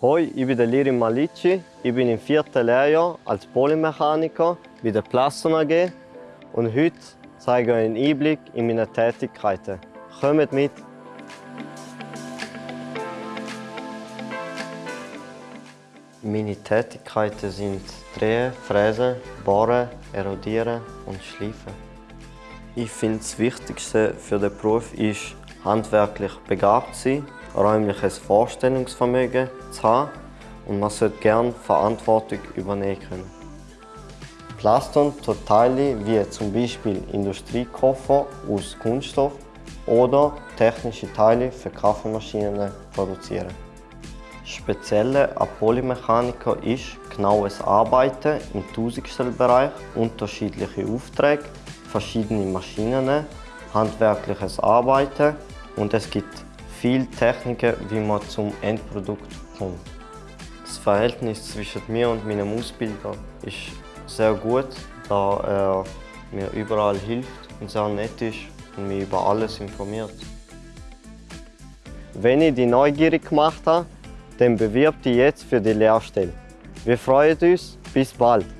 Hoi, ich bin der Lirim Malici. Ich bin im vierten Lehrjahr als Polymechaniker bei der Plaston AG und heute zeige ich euch einen Einblick in meine Tätigkeiten. Kommt mit! Meine Tätigkeiten sind Drehen, Fräsen, Bohren, Erodieren und Schleifen. Ich finde, das Wichtigste für den Beruf ist, handwerklich begabt zu sein räumliches Vorstellungsvermögen zu haben und man sollte gerne Verantwortung übernehmen können. Plaston tut Teile wie zum Beispiel Industriekoffer aus Kunststoff oder technische Teile für Kaffeemaschinen produzieren. Spezielle an Polymechaniker ist genaues Arbeiten im Tausendstellbereich, unterschiedliche Aufträge, verschiedene Maschinen, handwerkliches Arbeiten und es gibt viele Techniken, wie man zum Endprodukt kommt. Das Verhältnis zwischen mir und meinem Ausbilder ist sehr gut, da er mir überall hilft und sehr nett ist und mich über alles informiert. Wenn ich die neugierig gemacht habe, dann bewirb dich jetzt für die Lehrstelle. Wir freuen uns, bis bald!